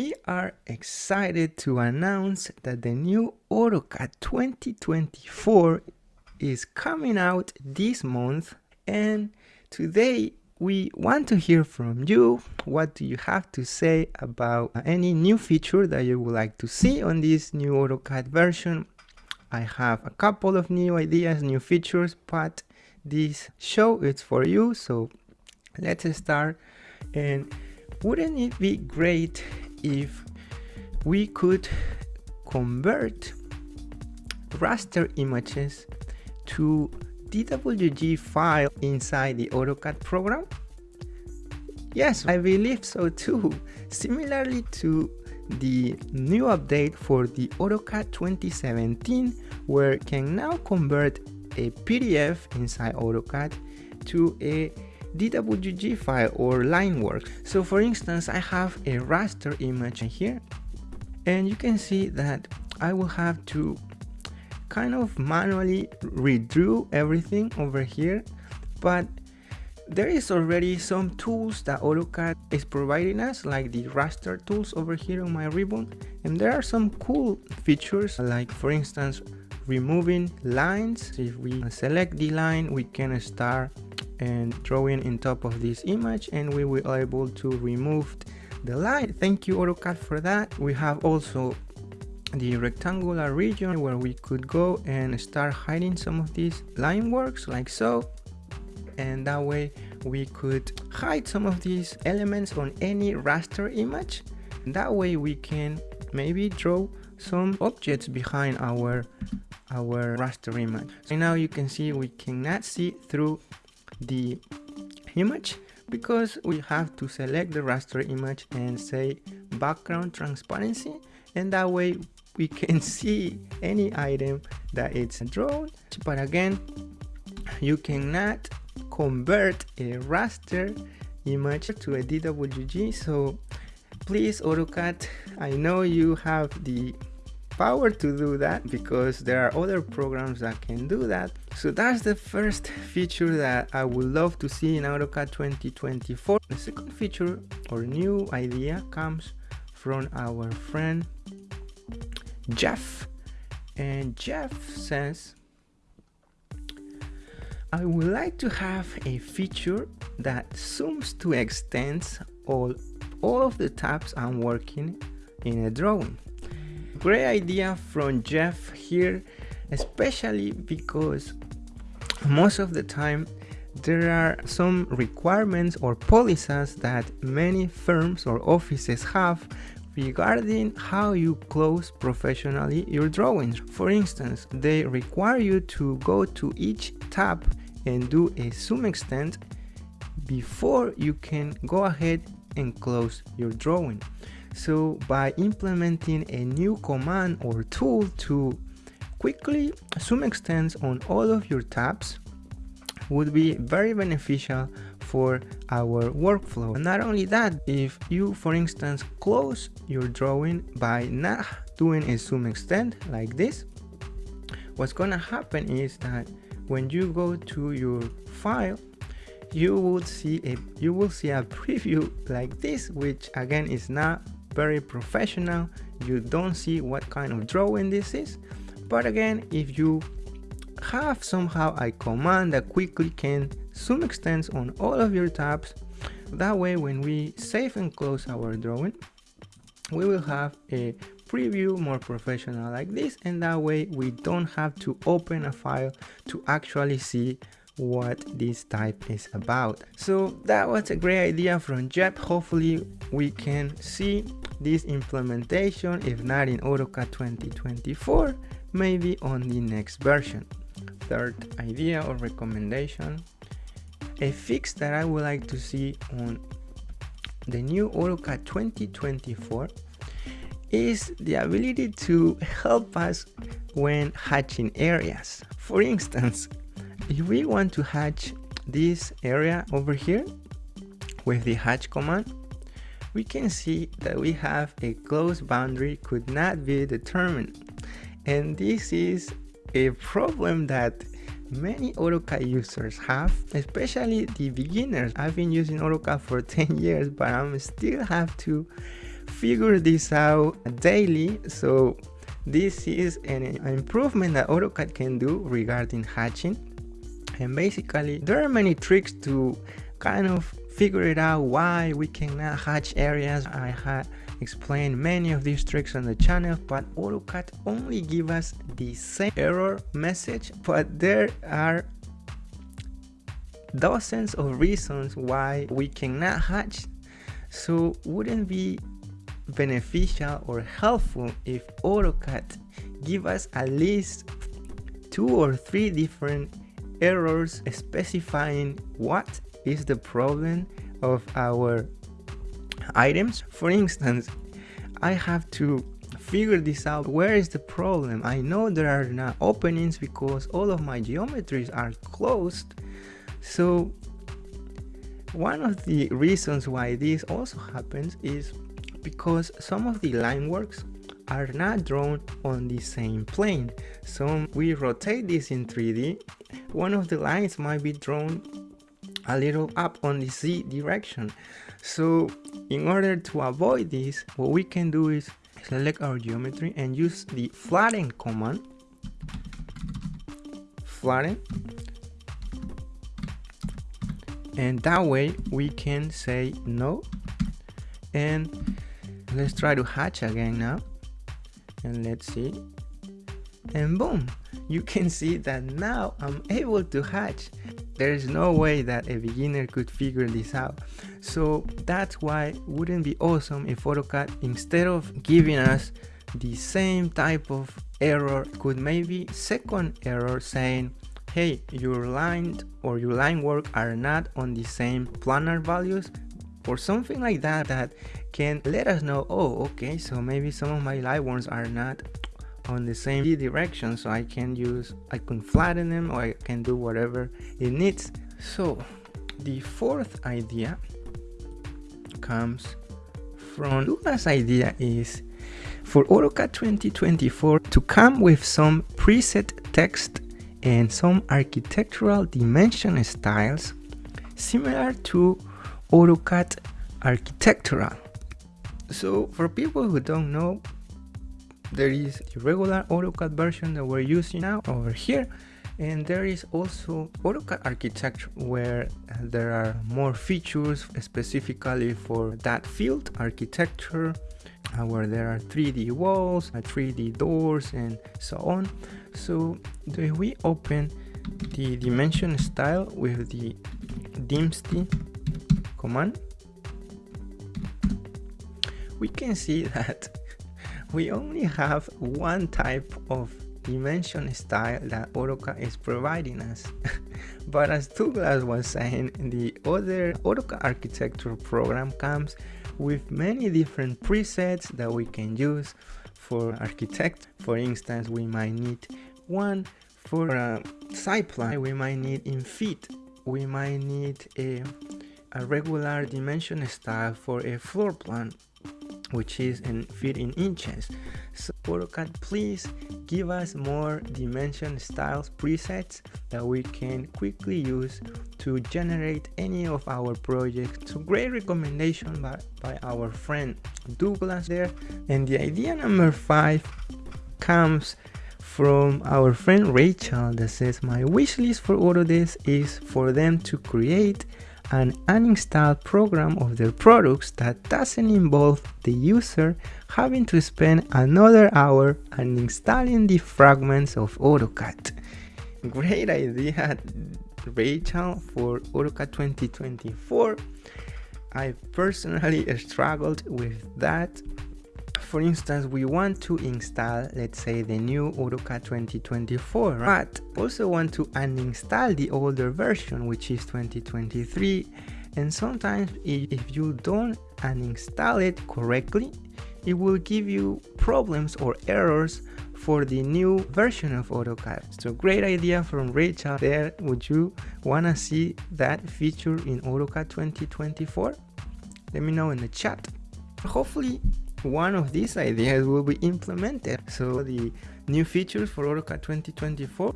we are excited to announce that the new AutoCAD 2024 is coming out this month. And today we want to hear from you. What do you have to say about uh, any new feature that you would like to see on this new AutoCAD version? I have a couple of new ideas new features but this show is for you so let's start. And wouldn't it be great if we could convert raster images to DWG file inside the AutoCAD program? Yes, I believe so too. Similarly to the new update for the AutoCAD 2017 where can now convert a PDF inside AutoCAD to a DWG file or line work. So for instance, I have a raster image here and you can see that I will have to kind of manually redraw everything over here but there is already some tools that AutoCAD is providing us like the raster tools over here on my ribbon and there are some cool features like for instance removing lines if we select the line we can start and drawing in top of this image and we will able to remove the light. Thank you AutoCAD for that. We have also the rectangular region where we could go and start hiding some of these line works like so. And that way we could hide some of these elements on any raster image. That way we can maybe draw some objects behind our our raster image. So now you can see we cannot see through the image because we have to select the raster image and say background transparency. And that way we can see any item that it's drawn. But again you cannot convert a raster image to a DWG so please AutoCAD I know you have the power to do that because there are other programs that can do that. So that's the first feature that I would love to see in AutoCAD 2024 the second feature or new idea comes from our friend Jeff. And Jeff says I would like to have a feature that zooms to extents all all of the tabs I'm working in a drawing great idea from Jeff here especially because most of the time there are some requirements or policies that many firms or offices have regarding how you close professionally your drawings. For instance, they require you to go to each tab and do a zoom extent before you can go ahead and close your drawing. So by implementing a new command or tool to quickly zoom extents on all of your tabs would be very beneficial for our workflow. And not only that, if you for instance close your drawing by not doing a zoom extend like this, what's gonna happen is that when you go to your file you will see a you will see a preview like this which again is not very professional. You don't see what kind of drawing this is. But again if you have somehow a command that quickly can zoom extents on all of your tabs that way when we save and close our drawing we will have a preview more professional like this. And that way we don't have to open a file to actually see what this type is about. So that was a great idea from Jeff hopefully we can see this implementation if not in AutoCAD 2024 maybe on the next version third idea or recommendation a fix that I would like to see on the new AutoCAD 2024 is the ability to help us when hatching areas. For instance, if we want to hatch this area over here with the hatch command, we can see that we have a closed boundary could not be determined. And this is a problem that many AutoCAD users have, especially the beginners. I've been using AutoCAD for 10 years, but I'm still have to figure this out daily so this is an improvement that AutoCAD can do regarding hatching and basically there are many tricks to kind of figure it out why we cannot hatch areas. I had explained many of these tricks on the channel but AutoCAD only give us the same error message but there are dozens of reasons why we cannot hatch. So wouldn't be beneficial or helpful if AutoCAD give us at least two or three different errors specifying what is the problem of our items. For instance, I have to figure this out where is the problem i know there are not openings because all of my geometries are closed so one of the reasons why this also happens is because some of the line works are not drawn on the same plane. So we rotate this in 3D, one of the lines might be drawn a little up on the Z direction. So in order to avoid this, what we can do is select our geometry and use the flatten command. Flatten. And that way we can say no. And let's try to hatch again now and let's see and boom you can see that now I'm able to hatch there's no way that a beginner could figure this out. So that's why wouldn't be awesome if AutoCAD instead of giving us the same type of error could maybe second error saying hey your line or your line work are not on the same planar values or something like that that can let us know oh okay so maybe some of my light ones are not on the same direction so I can use I can flatten them or I can do whatever it needs. So the fourth idea comes from Douglas idea is for AutoCAD 2024 to come with some preset text and some architectural dimension styles similar to AutoCAD architectural. So for people who don't know there is the regular AutoCAD version that we're using now over here and there is also AutoCAD architecture where there are more features specifically for that field architecture uh, where there are 3D walls, 3D uh, doors and so on. So if we open the dimension style with the dimst command we can see that we only have one type of dimension style that AutoCAD is providing us. but as Douglas was saying, the other AutoCAD architecture program comes with many different presets that we can use for architect. For instance, we might need one for a side plan, we might need in feet, we might need a, a regular dimension style for a floor plan which is in feet in inches. So AutoCAD please give us more dimension styles presets that we can quickly use to generate any of our projects. So great recommendation by, by our friend Douglas there. And the idea number five comes from our friend Rachel that says my wish list for Autodesk is for them to create an uninstall program of their products that doesn't involve the user having to spend another hour uninstalling the fragments of AutoCAD. Great idea, Rachel, for AutoCAD 2024. I personally struggled with that for instance we want to install let's say the new AutoCAD 2024 but also want to uninstall the older version which is 2023 and sometimes if you don't uninstall it correctly it will give you problems or errors for the new version of AutoCAD. So great idea from Rachel there. Would you want to see that feature in AutoCAD 2024? Let me know in the chat. Hopefully one of these ideas will be implemented. So the new features for AutoCAD 2024